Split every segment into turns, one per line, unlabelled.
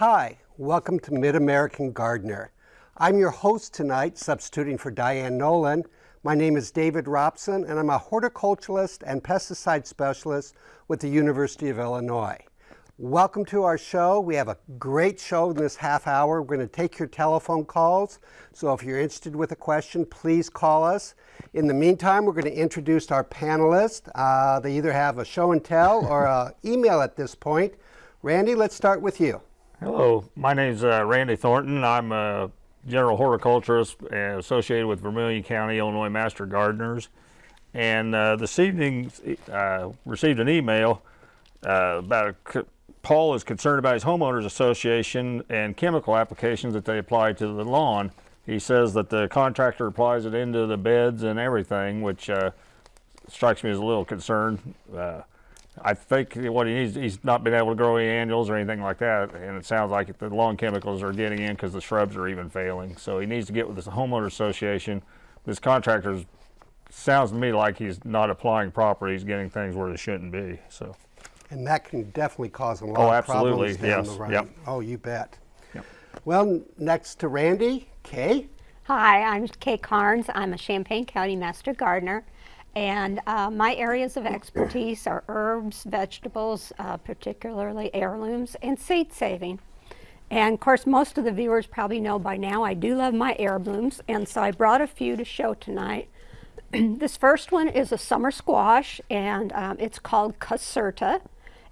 Hi, welcome to Mid-American Gardener. I'm your host tonight, substituting for Diane Nolan. My name is David Robson, and I'm a horticulturalist and pesticide specialist with the University of Illinois. Welcome to our show. We have a great show in this half hour. We're going to take your telephone calls. So if you're interested with a question, please call us. In the meantime, we're going to introduce our panelists. Uh, they either have a show and tell or an email at this point. Randy, let's start with you.
Hello, my name is uh, Randy Thornton. I'm a general horticulturist associated with Vermilion County, Illinois Master Gardeners. And uh, this evening, uh, received an email uh, about a Paul is concerned about his homeowners association and chemical applications that they apply to the lawn. He says that the contractor applies it into the beds and everything, which uh, strikes me as a little concern. I think what he needs, he's not been able to grow any annuals or anything like that, and it sounds like the lawn chemicals are getting in because the shrubs are even failing. So he needs to get with the homeowner association. This contractor sounds to me like he's not applying properly. He's getting things where they shouldn't be. So.
And that can definitely cause a lot
oh,
of problems down
yes.
the road.
Yep.
Oh, you bet.
Yep.
Well, next to Randy, Kay.
Hi, I'm Kay Carnes. I'm a Champaign County Master Gardener. And uh, my areas of expertise are herbs, vegetables, uh, particularly heirlooms, and seed saving. And of course, most of the viewers probably know by now I do love my heirlooms, and so I brought a few to show tonight. this first one is a summer squash, and um, it's called Caserta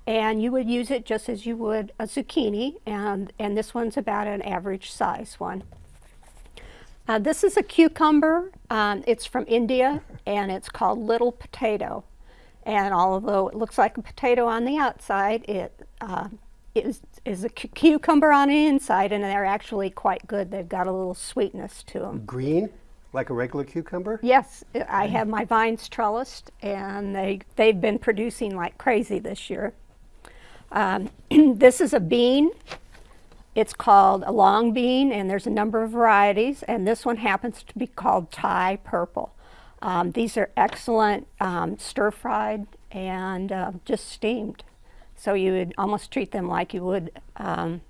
and you would use it just as you would a zucchini and, and this one's about an average size one. Uh, this is a cucumber. Um, it's from India and it's called little potato. And although it looks like a potato on the outside, it uh, is, is a cucumber on the inside and they're actually quite good. They've got a little sweetness to them.
Green, like a regular cucumber?
Yes, I have my vines trellised and they, they've been producing like crazy this year. Um, this is a bean. It's called a long bean, and there's a number of varieties, and this one happens to be called Thai purple. Um, these are excellent um, stir-fried and uh, just steamed. So you would almost treat them like you would. Um,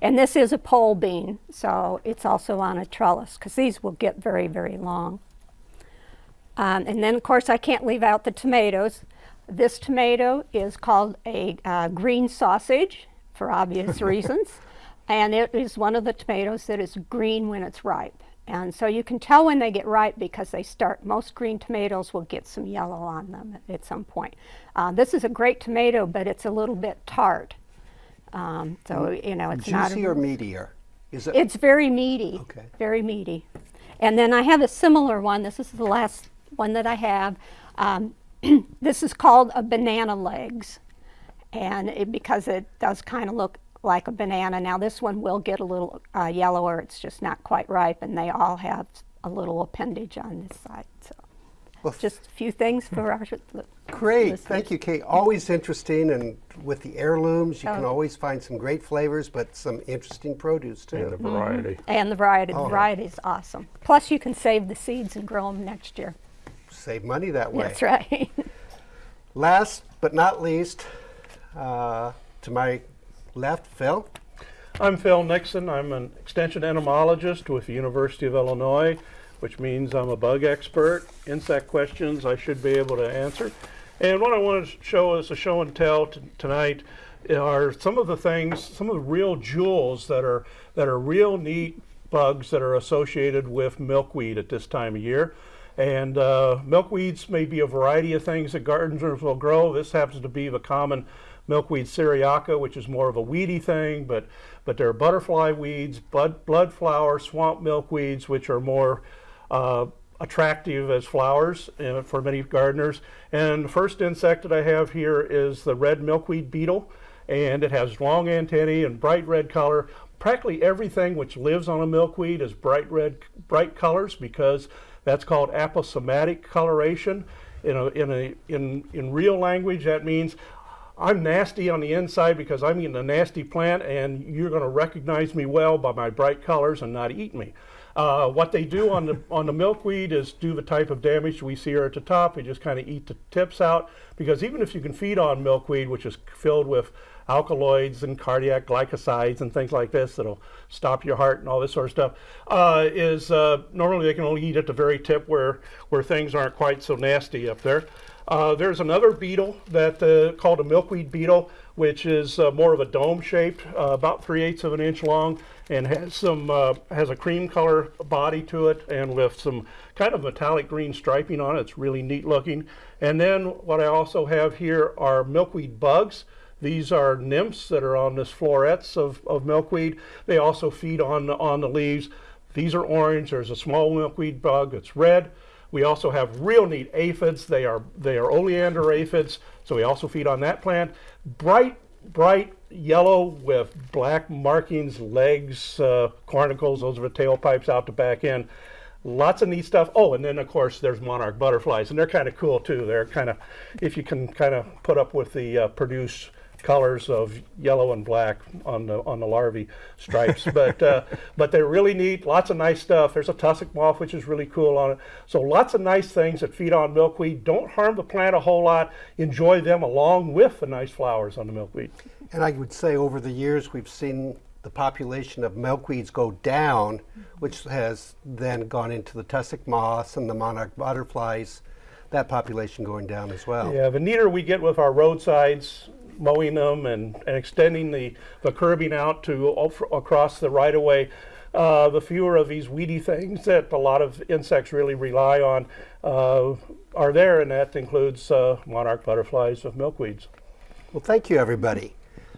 and this is a pole bean, so it's also on a trellis, because these will get very, very long. Um, and then, of course, I can't leave out the tomatoes. This tomato is called a uh, green sausage for obvious reasons. And it is one of the tomatoes that is green when it's ripe. And so you can tell when they get ripe because they start, most green tomatoes will get some yellow on them at some point. Uh, this is a great tomato, but it's a little bit tart. Um, so, mm. you know, it's
Juicy
not-
Juicy or meatier?
Is it? It's very meaty.
Okay.
Very meaty. And then I have a similar one. This is the last one that I have. Um, this is called a banana legs and it, because it does kind of look like a banana. Now this one will get a little uh, yellower, it's just not quite ripe and they all have a little appendage on this side. So well, just a few things for our
Great, thank you Kate. Always interesting and with the heirlooms you oh. can always find some great flavors but some interesting produce too.
And the variety.
Mm -hmm. And the variety, the oh. variety is awesome. Plus you can save the seeds and grow them next year
save money that way.
That's right.
Last but not least, uh, to my left, Phil.
I'm Phil Nixon. I'm an extension entomologist with the University of Illinois, which means I'm a bug expert. Insect questions I should be able to answer. And what I want to show as a show and tell tonight are some of the things, some of the real jewels that are that are real neat bugs that are associated with milkweed at this time of year. And uh, milkweeds may be a variety of things that gardeners will grow. This happens to be the common milkweed syriaca, which is more of a weedy thing, but, but there are butterfly weeds, blood, blood flower, swamp milkweeds, which are more uh, attractive as flowers uh, for many gardeners. And the first insect that I have here is the red milkweed beetle, and it has long antennae and bright red color. Practically everything which lives on a milkweed is bright red, bright colors because that's called aposematic coloration. In, a, in, a, in, in real language, that means I'm nasty on the inside because I'm eating a nasty plant and you're going to recognize me well by my bright colors and not eat me. Uh, what they do on the on the milkweed is do the type of damage we see here at the top. They just kind of eat the tips out because even if you can feed on milkweed, which is filled with alkaloids and cardiac glycosides and things like this that'll stop your heart and all this sort of stuff, uh, is uh, normally they can only eat at the very tip where where things aren't quite so nasty up there. Uh, there's another beetle that uh, called a milkweed beetle, which is uh, more of a dome shaped, uh, about three eighths of an inch long, and has some uh, has a cream color body to it, and with some kind of metallic green striping on it. It's really neat looking. And then what I also have here are milkweed bugs. These are nymphs that are on this florets of, of milkweed. They also feed on on the leaves. These are orange. There's a small milkweed bug that's red. We also have real neat aphids. They are they are oleander aphids, so we also feed on that plant. Bright bright yellow with black markings, legs, uh, cornicles. Those are the tailpipes out the back end. Lots of neat stuff. Oh, and then of course there's monarch butterflies, and they're kind of cool too. They're kind of, if you can kind of put up with the uh, produce colors of yellow and black on the on the larvae stripes. but uh, but they're really neat. Lots of nice stuff. There's a tussock moth which is really cool on it. So lots of nice things that feed on milkweed. Don't harm the plant a whole lot. Enjoy them along with the nice flowers on the milkweed.
And I would say over the years we've seen the population of milkweeds go down, which has then gone into the tussock moths and the monarch butterflies. That population going down as well.
Yeah, the neater we get with our roadsides, mowing them and, and extending the, the curbing out to across the right of way, uh, the fewer of these weedy things that a lot of insects really rely on uh, are there, and that includes uh, monarch butterflies of milkweeds.
Well, thank you, everybody.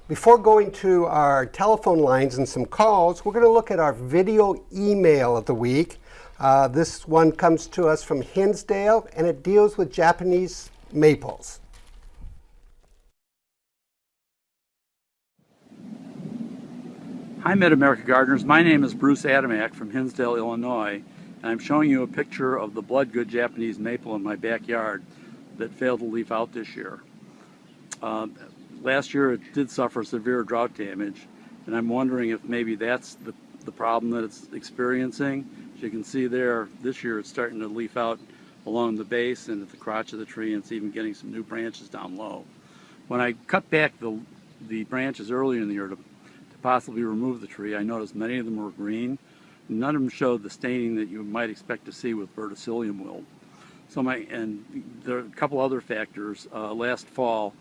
Before going to our telephone lines and some calls, we're going to look at our video email of the week. Uh, this one comes to us from Hinsdale, and it deals with Japanese maples.
Hi, Mid-America Gardeners. My name is Bruce Adamak from Hinsdale, Illinois, and I'm showing you a picture of the Bloodgood Japanese maple in my backyard that failed to leaf out this year. Uh, last year it did suffer severe drought damage, and I'm wondering if maybe that's the, the problem that it's experiencing. As you can see there, this year it's starting to leaf out along the base and at the crotch of the tree, and it's even getting some new branches down low. When I cut back the, the branches earlier in the year to possibly remove the tree. I noticed many of them were green. None of them showed the staining that you might expect to see with verticillium wilt. So my, and there are a couple other factors. Uh, last fall,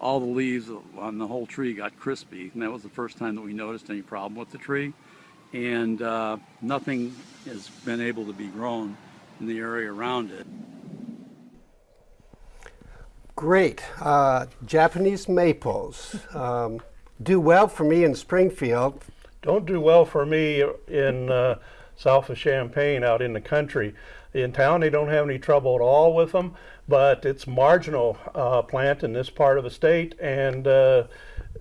all the leaves on the whole tree got crispy, and that was the first time that we noticed any problem with the tree. And uh, nothing has been able to be grown in the area around it.
Great. Uh, Japanese maples. Um, do well for me in Springfield.
Don't do well for me in uh, south of Champaign out in the country. In town, they don't have any trouble at all with them, but it's marginal uh, plant in this part of the state, and uh,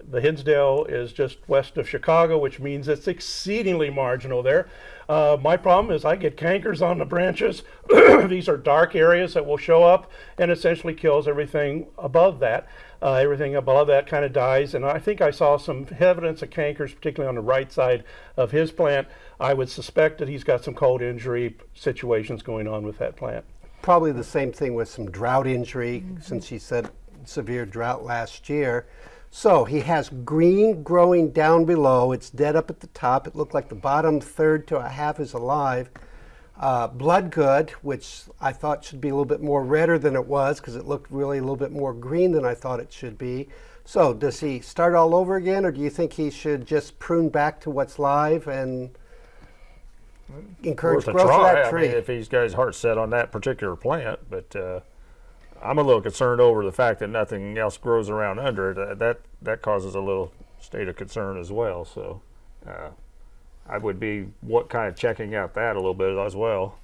the Hinsdale is just west of Chicago, which means it's exceedingly marginal there. Uh, my problem is I get cankers on the branches. These are dark areas that will show up and essentially kills everything above that. Uh, everything above that kind of dies. And I think I saw some evidence of cankers, particularly on the right side of his plant. I would suspect that he's got some cold injury situations going on with that plant.
Probably the same thing with some drought injury, mm -hmm. since he said severe drought last year. So he has green growing down below. It's dead up at the top. It looked like the bottom third to a half is alive. Uh, Bloodgood, which I thought should be a little bit more redder than it was because it looked really a little bit more green than I thought it should be. So does he start all over again or do you think he should just prune back to what's live and encourage growth of that tree?
I mean, if he's got his heart set on that particular plant, but uh, I'm a little concerned over the fact that nothing else grows around under it. That that causes a little state of concern as well. So uh, I would be what kind of checking out that a little bit as well.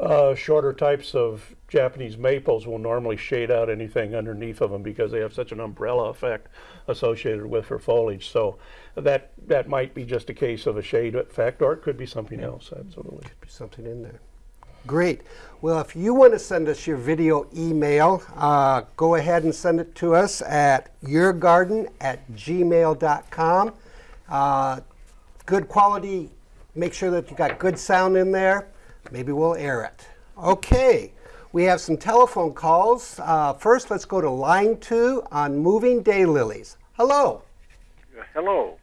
Uh, shorter types of Japanese maples will normally shade out anything underneath of them because they have such an umbrella effect associated with their foliage. So that that might be just a case of a shade effect, or it could be something else. Absolutely,
could be something in there. Great. Well, if you want to send us your video email, uh, go ahead and send it to us at yourgarden at gmail.com. Uh, good quality make sure that you got good sound in there. Maybe we'll air it. Okay, we have some telephone calls. Uh, first, let's go to line two on moving daylilies. Hello.
Hello.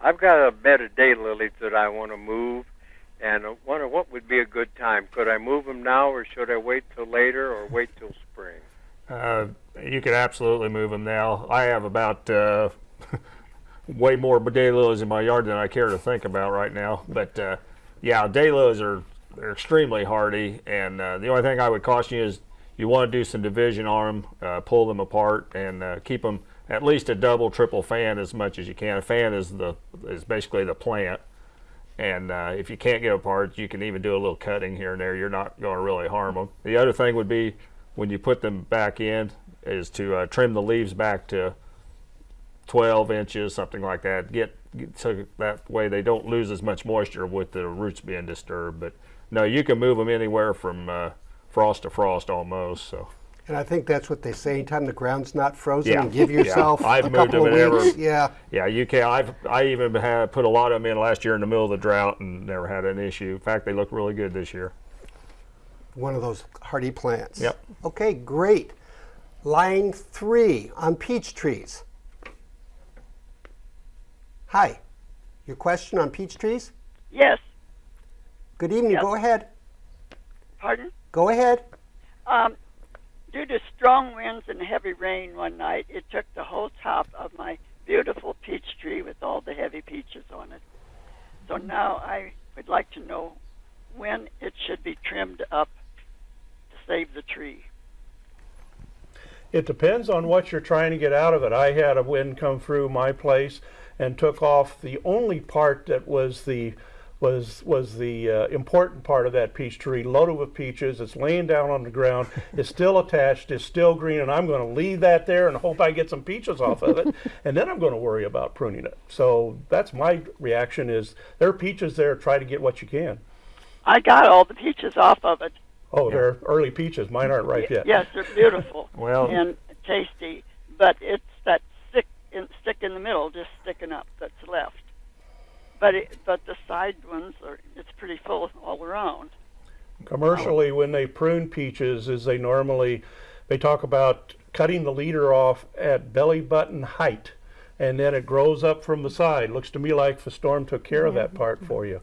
I've got a bed of daylilies that I want to move, and I wonder what would be a good time. Could I move them now, or should I wait till later, or wait till spring?
Uh, you could absolutely move them now. I have about uh, way more daylilies in my yard than I care to think about right now. But uh, yeah, daylilies are they're extremely hardy, and uh, the only thing I would caution you is you want to do some division on them, uh, pull them apart, and uh, keep them at least a double, triple fan as much as you can. A fan is the is basically the plant. And uh, if you can't get apart, you can even do a little cutting here and there. You're not going to really harm them. The other thing would be when you put them back in is to uh, trim the leaves back to 12 inches, something like that. Get, get so that way they don't lose as much moisture with the roots being disturbed. But no, you can move them anywhere from uh, frost to frost almost. So
And I think that's what they say. Anytime the ground's not frozen,
Yeah.
and give
Yeah.
yourself
I've
a
moved
couple of
them in
weeks.
ever-
Yeah.
yeah, you can. I've I even had put a lot of them in last year in the middle of the drought and never had an issue. In fact, they look really good this year.
one of those hardy plants.
Yep.
Okay, great. Line three on peach trees. Hi, your question on peach trees?
Yes,
Good evening,
Yep.
go ahead.
pardon?
Go ahead.
Um, due to strong winds and heavy rain one night, it took the whole top of my beautiful peach tree with all the heavy peaches on it. So mm. now I would like to know when it should be trimmed up to save the tree.
It depends on what you're trying to get out of it. I had a wind come through my place and took off the only part that was the was was the uh, important part of that peach tree, loaded with peaches. It's laying down on the ground. It's still attached. It's still green, and I'm going to leave that there and hope I get some peaches off of it, and then I'm going to worry about pruning it. So that's my reaction: is there are peaches there? Try to get what you can.
I got all the peaches off of it.
Oh, they're early peaches. Mine aren't ripe yet.
Yes, they're beautiful
Well-
and tasty, but it's that stick in, stick in the middle just sticking up that's left. But it, but the side ones are it's pretty full all around.
Commercially, when they prune peaches, is they normally they talk about cutting the leader off at belly button height, and then it grows up from the side. Looks to me like the storm took care of that mm-hmm. part for you.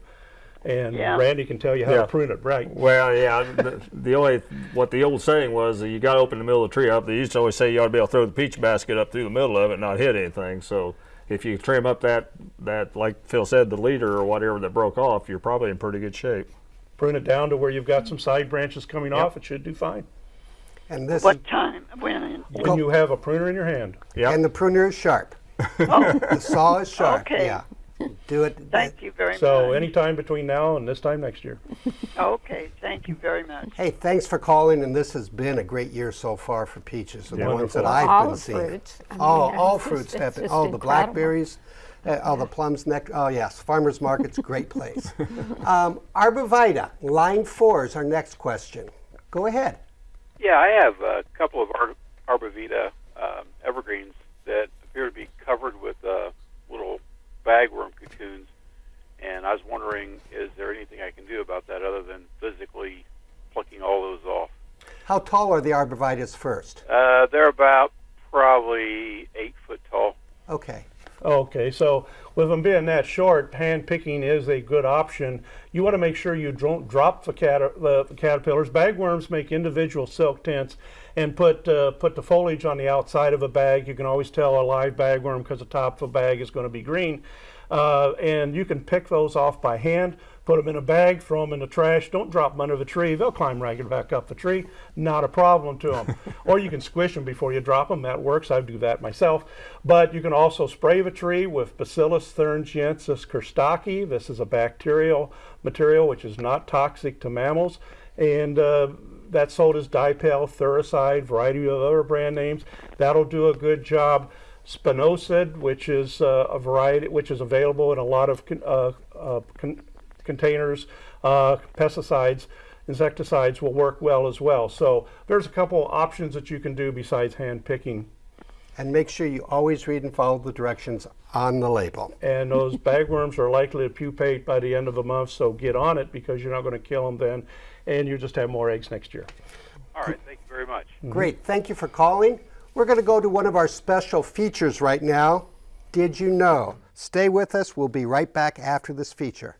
And
Yeah.
Randy can tell you how
Yeah.
to prune it right.
Well, yeah. The, the only what the old saying was that you got to open the middle of the tree up. They used to always say you ought to be able to throw the peach basket up through the middle of it and not hit anything. So if you trim up that that like Phil said, the leader or whatever that broke off, you're probably in pretty good shape.
Prune it down to where you've got some side branches coming off. It should do fine.
And this
What time? When?
When you have a pruner in your hand.
Yeah.
and the pruner is sharp.
oh,
The saw is sharp.
Okay.
Yeah. Do it.
thank you very much.
So
much.
anytime between now and this time next year.
Okay, thank you very much.
Hey, thanks for calling, and this has been a great year so far for peaches. The
Yeah.
ones that I've
all
been
the
seeing.
fruits. I mean,
all, all
it's
fruits.
just-
have
it's
been- oh, the
incredible.
blackberries. Uh, oh, the plums. Next. Oh, yes. Farmers market's a great place. um, Arborvitae, line four is our next question. Go ahead.
Yeah, I have a couple of Ar- Arborvitae um, evergreens that appear to be covered with uh, little bagworm cocoons, and I was wondering, is there anything I can do about that other than physically plucking all those off?
How tall are the arborvitaes first?
Uh, they're about probably eight foot tall.
Okay.
Okay, so with them being that short, hand picking is a good option. You want to make sure you don't drop the, cat- the caterpillars. Bagworms make individual silk tents and put uh, put the foliage on the outside of a bag. You can always tell a live bagworm because the top of a bag is going to be green. Uh, and you can pick those off by hand, put them in a bag, throw them in the trash. Don't drop them under the tree. They'll climb right back up the tree. Not a problem to them. or you can squish them before you drop them. That works. I do that myself. But you can also spray the tree with Bacillus thuringiensis kurstaki. This is a bacterial material which is not toxic to mammals. And uh, that's sold as dipel, thuricide, variety of other brand names. That'll do a good job. Spinosad, which is uh, a variety, which is available in a lot of con- uh, uh, con- containers. Uh, pesticides, insecticides will work well as well. So there's a couple options that you can do besides hand picking.
And make sure you always read and follow the directions on the label.
And those bagworms are likely to pupate by the end of the month, so get on it because you're not going to kill them then, and you just have more eggs next year.
All right, thank you very much. Mm-hmm.
Great, thank you for calling. We're going to go to one of our special features right now. Did you know? Stay with us. We'll be right back after this feature.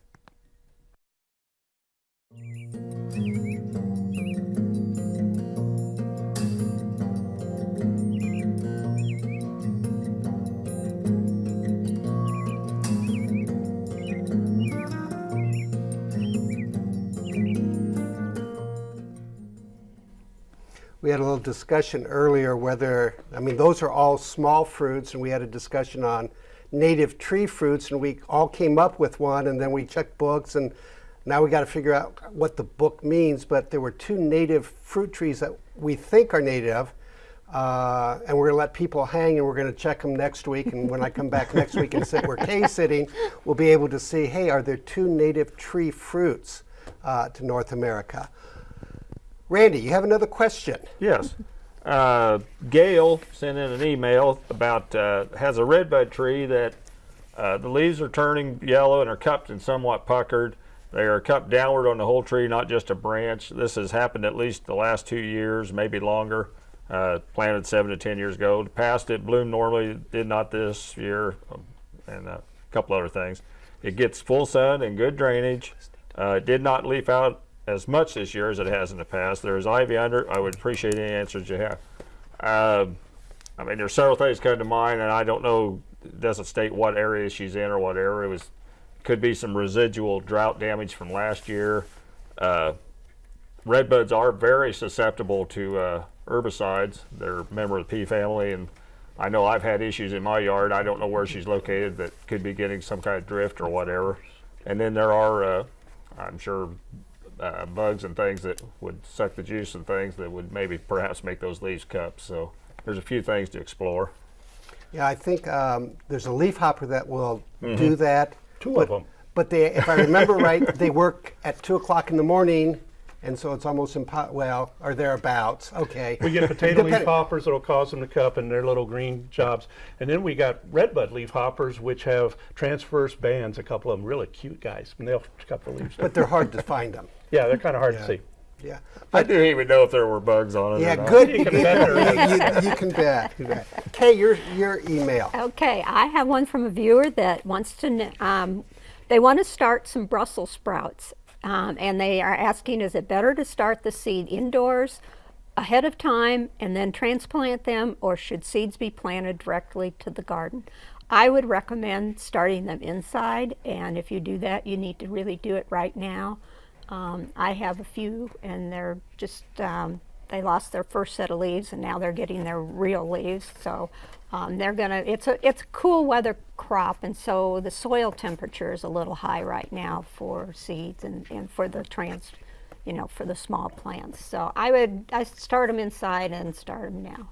We had a little discussion earlier whether, I mean, those are all small fruits, and we had a discussion on native tree fruits, and we all came up with one, and then we checked books, and now we got to figure out what the book means. But there were two native fruit trees that we think are native, uh, and we're going to let people hang, and we're going to check them next week. And when I come back next week and sit where Kay's sitting, we'll be able to see, hey, are there two native tree fruits uh, to North America? Randy, you have another question.
Yes. Uh, Gail sent in an email about uh, has a redbud tree that uh, the leaves are turning yellow and are cupped and somewhat puckered. They are cupped downward on the whole tree, not just a branch. This has happened at least the last two years, maybe longer. Uh, planted seven to ten years ago. Past it bloomed normally, did not this year, and a couple other things. It gets full sun and good drainage. Uh, it did not leaf out as much this year as it has in the past. There is ivy under. It. I would appreciate any answers you have. Um, I mean, there's several things come to mind, and I don't know. It doesn't state what area she's in or what area it was. Could be some residual drought damage from last year. Uh, redbuds are very susceptible to uh, herbicides. They're a member of the pea family, and I know I've had issues in my yard. I don't know where she's located that could be getting some kind of drift or whatever. And then there are, uh, I'm sure, uh, bugs and things that would suck the juice and things that would maybe perhaps make those leaves cups. So there's a few things to explore.
Yeah, I think um, there's a leaf hopper that will do that.
Two
but,
of them.
But they, if I remember right, they work at two o'clock in the morning, and so it's almost impo- well, or thereabouts. Okay.
We get potato leaf hoppers that'll cause them to cup and their little green jobs. And then we got redbud leaf hoppers, which have transverse bands, a couple of them really cute guys. And they'll cup the leaves.
But they're hard to find them.
Yeah, they're kind of hard
Yeah.
to see.
Yeah.
I didn't even know if there were bugs on it. or
Yeah,
not.
good.
You can bet there
you, you- you can bet. You. Kay, your your email.
Okay, I have one from a viewer that wants to, kn- um, they want to start some Brussels sprouts. Um, and they are asking, is it better to start the seed indoors ahead of time and then transplant them, or should seeds be planted directly to the garden? I would recommend starting them inside, and if you do that, you need to really do it right now. Um, I have a few, and they're just, um, they lost their first set of leaves, and now they're getting their real leaves. So um, they're gonna, it's a, it's a cool weather crop, and so the soil temperature is a little high right now for seeds and, and for the trans, you know, for the small plants. So I would, I start them inside and start them now.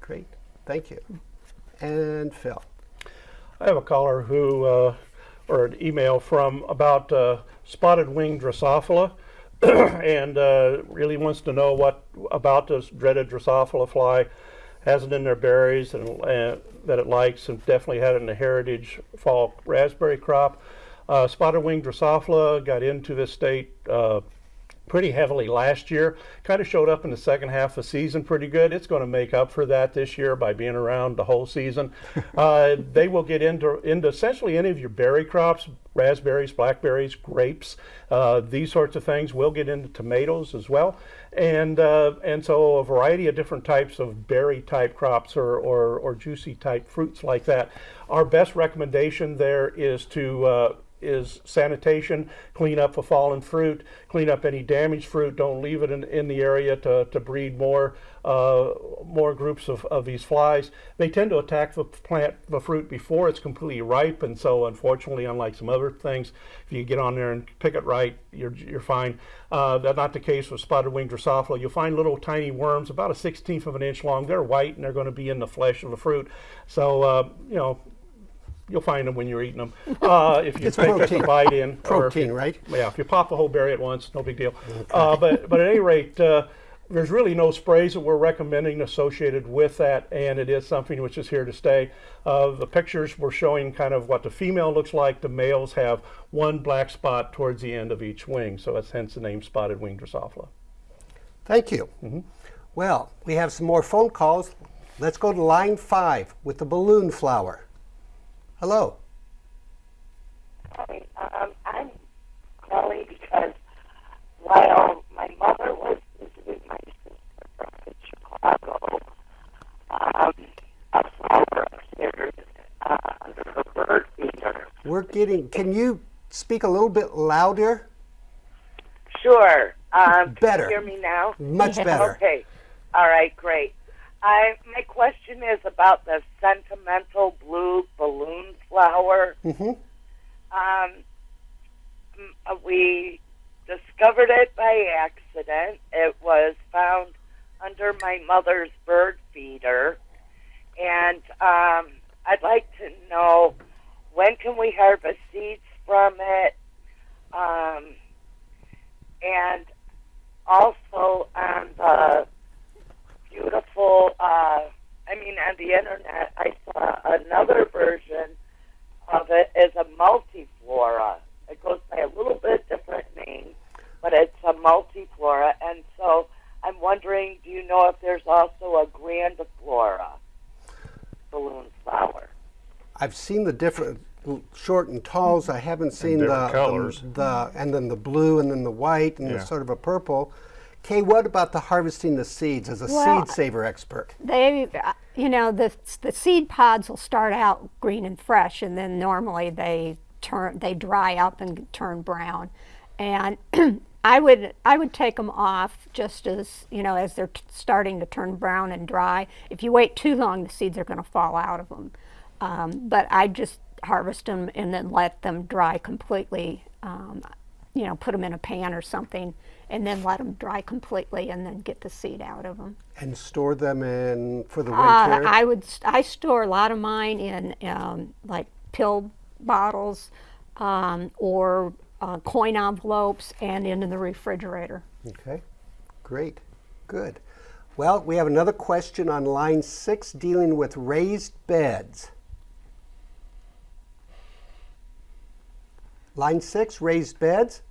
Great. Thank you. And Phil.
I have a caller who, uh, or an email from about uh, spotted wing Drosophila, and uh, really wants to know what about this dreaded Drosophila fly has it in their berries and uh, that it likes, and definitely had it in the heritage fall raspberry crop. Uh, spotted wing Drosophila got into this state uh, pretty heavily last year. Kind of showed up in the second half of the season pretty good. It's going to make up for that this year by being around the whole season. uh, they will get into into essentially any of your berry crops, raspberries, blackberries, grapes, uh, these sorts of things. We'll get into tomatoes as well, and uh, and so a variety of different types of berry type crops or or, or juicy type fruits like that. Our best recommendation there is to uh, is sanitation, clean up the fallen fruit, clean up any damaged fruit. Don't leave it in, in the area to, to breed more uh, more groups of, of these flies. They tend to attack the plant, the fruit before it's completely ripe, and so unfortunately, unlike some other things, if you get on there and pick it right, you're, you're fine. Uh, that's not the case with spotted wing Drosophila. You'll find little tiny worms, about a sixteenth of an inch long. They're white and they're going to be in the flesh of the fruit. So uh, you know, You'll find them when you're eating them. Uh, if you
It's
take just a
protein.
bite in,
Protein,
you-
right?
Yeah, if you pop a whole berry at once, no big deal. Uh, but but at any rate, uh, there's really no sprays that we're recommending associated with that, and it is something which is here to stay. Uh, the pictures were showing kind of what the female looks like. The males have one black spot towards the end of each wing, so that's hence the name spotted wing Drosophila.
Thank you. Well, we have some more phone calls. Let's go to line five with the balloon flower. Hello.
Hi, um, I'm calling because while my mother was visiting my sister from Chicago, um, a flower appeared uh, under her bird feeder.
We're getting, can you speak a little bit louder?
Sure. Um,
Better.
Can you hear me now?
Much better.
Okay. All right, great. I my question is about the sentimental blue balloon flower.
Mm-hmm.
Um, we discovered it by accident. It was found under my mother's bird feeder, and um, I'd like to know when can we harvest seeds from it, um, and also on the beautiful. Uh, I mean, on the internet, I saw another version of it is a multiflora. It goes by a little bit different name, but it's a multiflora. And so I'm wondering, do you know if there's also a grandiflora balloon flower?
I've seen the different short and talls. I haven't seen the,
colors.
the the and then the blue and then the white and
Yeah.
the sort of a purple. Kay, what about the harvesting the seeds as a
Well,
seed saver expert?
They, you know, the the seed pods will start out green and fresh, and then normally they turn, they dry up and turn brown. And I would I would take them off just as you know as they're starting to turn brown and dry. If you wait too long, the seeds are going to fall out of them. Um, but I just harvest them and then let them dry completely. Um, you know, put them in a pan or something, and then let them dry completely, and then get the seed out of them.
And store them in for the
Uh,
winter.
I would. I store a lot of mine in um, like pill bottles um, or uh, coin envelopes and into the refrigerator.
Okay, great, good. Well, we have another question on line six dealing with raised beds. Line six, raised beds.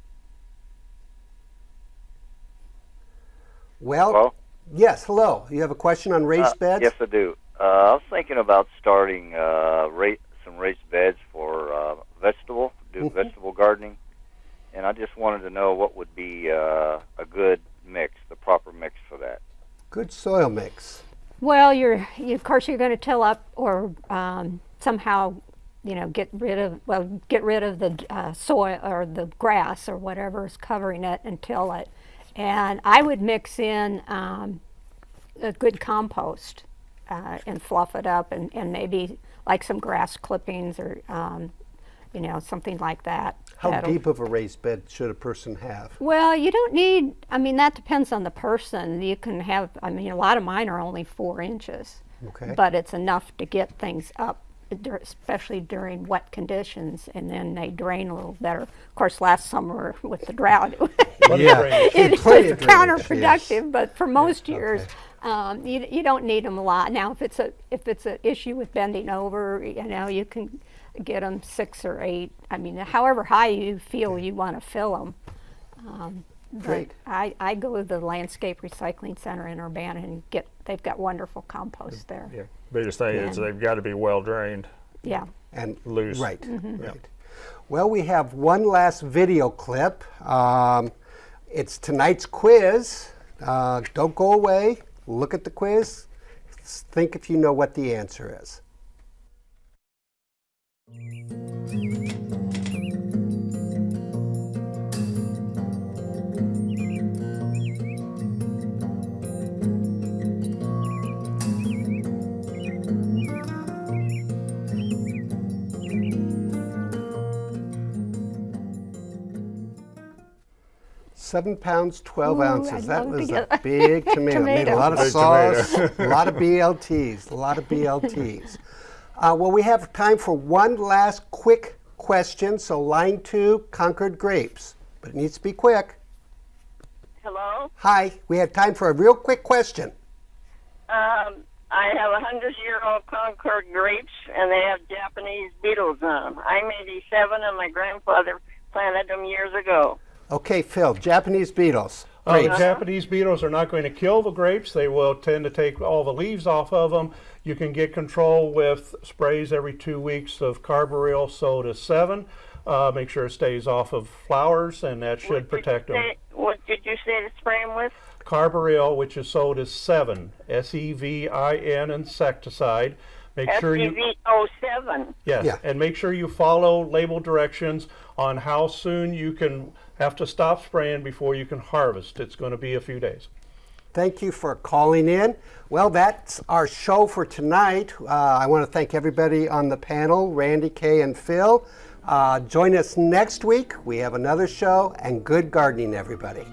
Well,
Hello?
yes, hello. You have a question on raised
Uh,
beds?
Yes, I do. Uh, I was thinking about starting uh, ra- some raised beds for uh, vegetable, do
Mhm.
vegetable gardening, and I just wanted to know what would be uh, a good mix, the proper mix for that.
Good soil mix.
Well, you're you, of course you're going to till up or um, somehow, you know, get rid of well get rid of the uh, soil or the grass or whatever is covering it and till it. And I would mix in um, a good compost uh, and fluff it up and, and maybe like some grass clippings or um, you know something like that.
How
That'll-
deep of a raised bed should a person have?
well, you don't need, I mean, that depends on the person. You can have, I mean, a lot of mine are only four inches.
Okay.
But it's enough to get things up, especially during wet conditions, and then they drain a little better. Of course, last summer with the drought,
Yeah,
it was counterproductive, but for most years,
okay.
um, you, you don't need them a lot. Now, if it's a if it's an issue with bending over, you know, you can get them six or eight. I mean, however high you feel you want to fill them. Um,
Great.
I, I go to the Landscape Recycling Center in Urbana and get they've got wonderful compost there.
Yeah. Biggest thing is they've got to be well drained.
Yeah.
and
Loose.
Right,
Mm-hmm.
right. Well, we have one last video clip. Um, it's tonight's quiz. Uh, don't go away. Look at the quiz. Think if you know what the answer is. Seven pounds, 12
Ooh,
ounces.
I'd
that was a big tomato. Made a lot of
Big
sauce, a lot of BLTs, a lot of BLTs. Uh, well, we have time for one last quick question. So, line two, Concord grapes. But it needs to be quick.
Hello.
Hi, we have time for a real quick question.
Um, I have a hundred-year-old Concord grapes, and they have Japanese beetles on them. I'm 87, and my grandfather planted them years ago.
Okay, Phil, Japanese beetles.
Uh, the Japanese beetles are not going to kill the grapes. They will tend to take all the leaves off of them. You can get control with sprays every two weeks of carbaryl soda Sevin. Uh, make sure it stays off of flowers, and that should protect them.
Say, what did you say to spray them with?
Carbaryl, which is sold as Sevin, S E V I N insecticide. Make sure you.
SCV-07.
Yes,
Yeah.
and make sure you follow label directions on how soon you can have to stop spraying before you can harvest. It's going to be a few days.
Thank you for calling in. Well, that's our show for tonight. Uh, I want to thank everybody on the panel, Randy, Kay, and Phil. Uh, join us next week. We have another show, and good gardening, everybody.